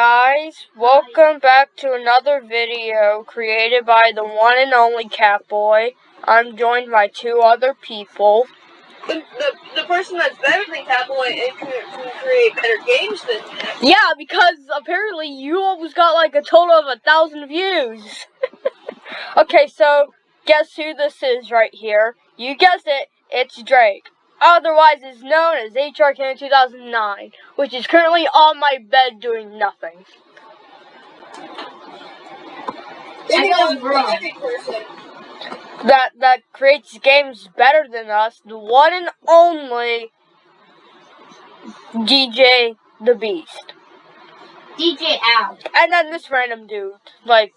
guys, welcome back to another video created by the one and only Catboy. I'm joined by two other people. The, the, the person that's better than Catboy and can, can create better games than him. Yeah, because apparently you almost got like a total of a thousand views. okay, so guess who this is right here? You guessed it, it's Drake otherwise is known as HR HRK 2009, which is currently on my bed doing nothing. That that creates games better than us, the one and only DJ the Beast. DJ Al. And then this random dude, like,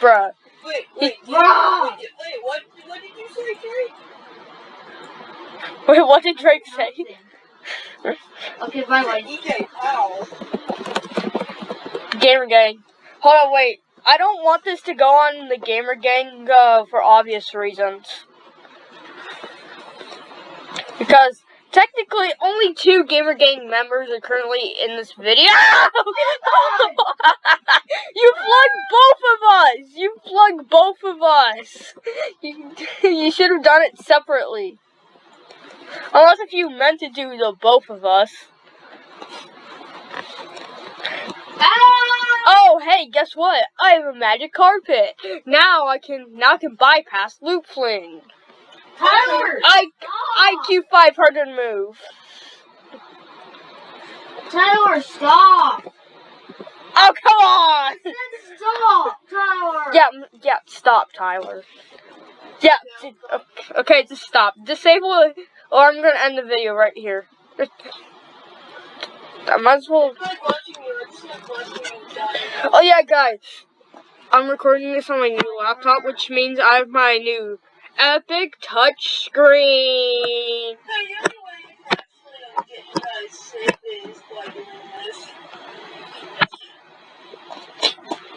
bruh. Wait, wait, wait, wait, wait, what, what did you say, Terry? Wait, what did Drake say? okay, bye bye. DJ Powell. Gamer Gang. Hold on, wait. I don't want this to go on the Gamer Gang uh, for obvious reasons. Because technically only two Gamer Gang members are currently in this video. you plugged both of us! You plugged both of us! You, you should have done it separately. Unless if you meant to do the both of us. Ah! Oh, hey, guess what? I have a magic carpet. Now I can now I can bypass loop fling. Tyler! I IQ 500 move. Tyler, stop! Oh, come on! Stop, Tyler! Yeah, yeah, stop, Tyler. Yeah, okay, just stop. Disable it, or I'm gonna end the video right here. I might as well. Oh yeah, guys. I'm recording this on my new laptop, which means I have my new epic touch screen.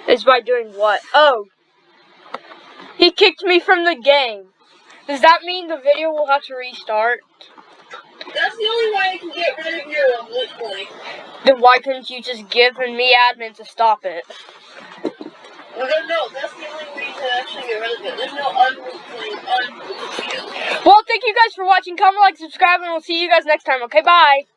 Is by doing what? Oh, he kicked me from the game. Does that mean the video will have to restart? That's the only way I can get rid of your um, loot point. Then why couldn't you just give me admin to stop it? No, no, no, that's the only way to actually get rid of it. There's no unloot point, unloot Well, thank you guys for watching. Comment, like, subscribe, and we'll see you guys next time. Okay, bye.